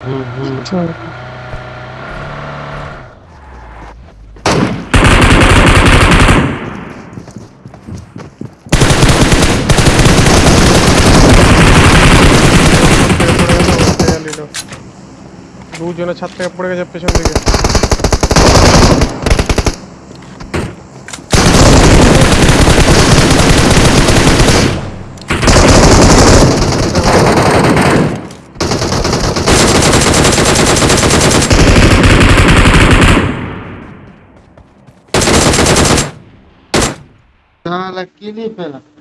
हम्म। दूर जो छत पे पड़ेगा जब पेशन দিকে साला किली पे